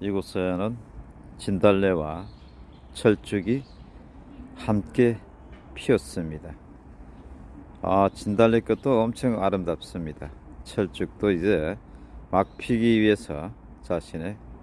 이곳에는 진달래와 철쭉이 함께 피었습니다. 아, 진달래 꽃도 엄청 아름답습니다. 철쭉도 이제 막 피기 위해서 자신의